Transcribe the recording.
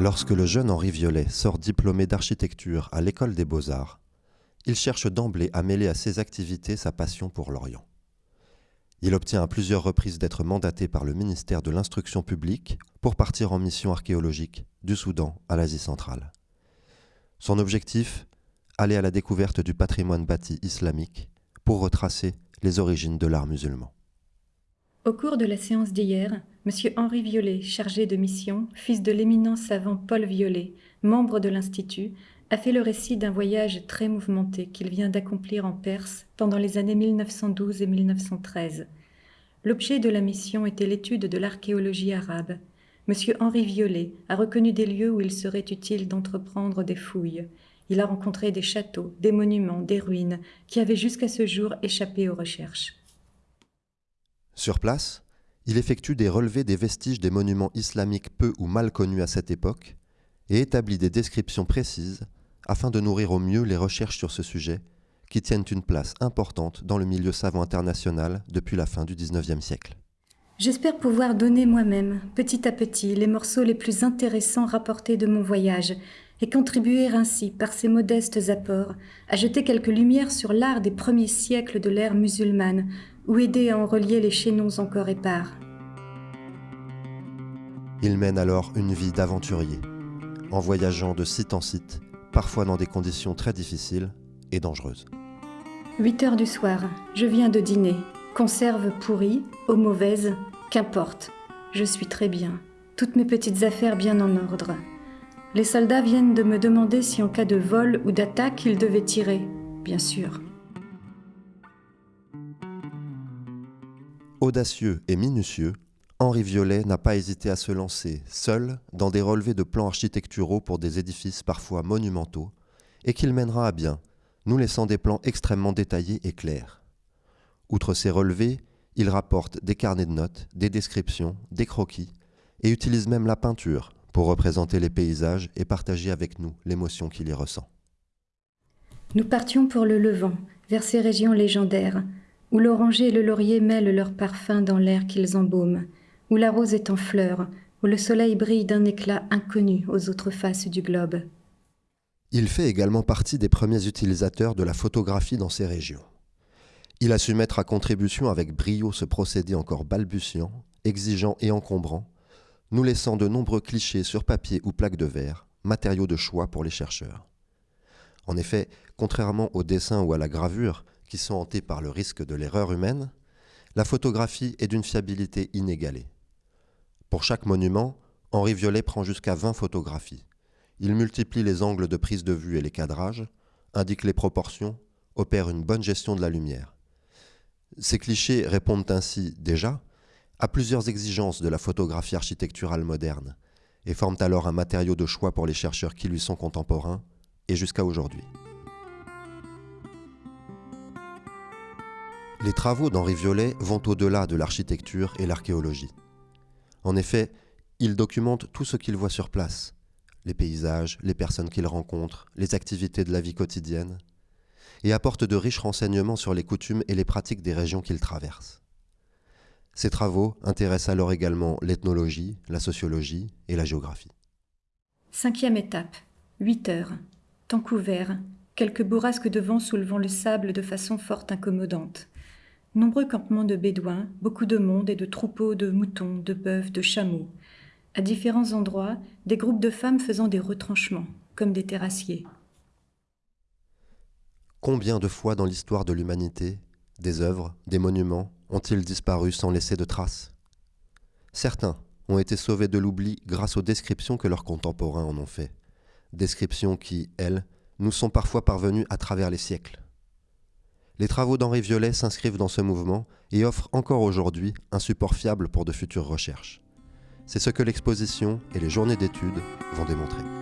Lorsque le jeune Henri Violet sort diplômé d'architecture à l'école des beaux-arts, il cherche d'emblée à mêler à ses activités sa passion pour l'Orient. Il obtient à plusieurs reprises d'être mandaté par le ministère de l'Instruction publique pour partir en mission archéologique du Soudan à l'Asie centrale. Son objectif Aller à la découverte du patrimoine bâti islamique pour retracer les origines de l'art musulman. Au cours de la séance d'hier, M. Henri Violet, chargé de mission, fils de l'éminent savant Paul Violet, membre de l'Institut, a fait le récit d'un voyage très mouvementé qu'il vient d'accomplir en Perse pendant les années 1912 et 1913. L'objet de la mission était l'étude de l'archéologie arabe. M. Henri Violet a reconnu des lieux où il serait utile d'entreprendre des fouilles. Il a rencontré des châteaux, des monuments, des ruines qui avaient jusqu'à ce jour échappé aux recherches. Sur place, il effectue des relevés des vestiges des monuments islamiques peu ou mal connus à cette époque et établit des descriptions précises afin de nourrir au mieux les recherches sur ce sujet, qui tiennent une place importante dans le milieu savant international depuis la fin du XIXe siècle. J'espère pouvoir donner moi-même, petit à petit, les morceaux les plus intéressants rapportés de mon voyage, et contribuer ainsi, par ces modestes apports, à jeter quelques lumières sur l'art des premiers siècles de l'ère musulmane, ou aider à en relier les chaînons encore épars. Il mène alors une vie d'aventurier, en voyageant de site en site, parfois dans des conditions très difficiles et dangereuses. 8 heures du soir, je viens de dîner. Conserve pourrie, eau mauvaise, qu'importe. Je suis très bien. Toutes mes petites affaires bien en ordre. Les soldats viennent de me demander si en cas de vol ou d'attaque ils devaient tirer. Bien sûr. Audacieux et minutieux, Henri Violet n'a pas hésité à se lancer, seul, dans des relevés de plans architecturaux pour des édifices parfois monumentaux, et qu'il mènera à bien, nous laissant des plans extrêmement détaillés et clairs. Outre ces relevés, il rapporte des carnets de notes, des descriptions, des croquis, et utilise même la peinture pour représenter les paysages et partager avec nous l'émotion qu'il y ressent. Nous partions pour le Levant, vers ces régions légendaires, où l'oranger et le laurier mêlent leurs parfums dans l'air qu'ils embaument, où la rose est en fleurs, où le soleil brille d'un éclat inconnu aux autres faces du globe. Il fait également partie des premiers utilisateurs de la photographie dans ces régions. Il a su mettre à contribution avec brio ce procédé encore balbutiant, exigeant et encombrant, nous laissant de nombreux clichés sur papier ou plaques de verre, matériaux de choix pour les chercheurs. En effet, contrairement au dessin ou à la gravure, qui sont hantés par le risque de l'erreur humaine, la photographie est d'une fiabilité inégalée. Pour chaque monument, Henri Violet prend jusqu'à 20 photographies. Il multiplie les angles de prise de vue et les cadrages, indique les proportions, opère une bonne gestion de la lumière. Ces clichés répondent ainsi déjà à plusieurs exigences de la photographie architecturale moderne et forment alors un matériau de choix pour les chercheurs qui lui sont contemporains et jusqu'à aujourd'hui. Les travaux d'Henri Violet vont au-delà de l'architecture et l'archéologie. En effet, il documente tout ce qu'il voit sur place, les paysages, les personnes qu'il rencontre, les activités de la vie quotidienne, et apporte de riches renseignements sur les coutumes et les pratiques des régions qu'il traverse. Ses travaux intéressent alors également l'ethnologie, la sociologie et la géographie. Cinquième étape, 8 heures, temps couvert, quelques bourrasques de vent soulevant le sable de façon fort incommodante. Nombreux campements de bédouins, beaucoup de monde et de troupeaux de moutons, de bœufs, de chameaux. À différents endroits, des groupes de femmes faisant des retranchements, comme des terrassiers. Combien de fois dans l'histoire de l'humanité, des œuvres, des monuments ont-ils disparu sans laisser de traces? Certains ont été sauvés de l'oubli grâce aux descriptions que leurs contemporains en ont fait. Descriptions qui, elles, nous sont parfois parvenues à travers les siècles. Les travaux d'Henri Violet s'inscrivent dans ce mouvement et offrent encore aujourd'hui un support fiable pour de futures recherches. C'est ce que l'exposition et les journées d'études vont démontrer.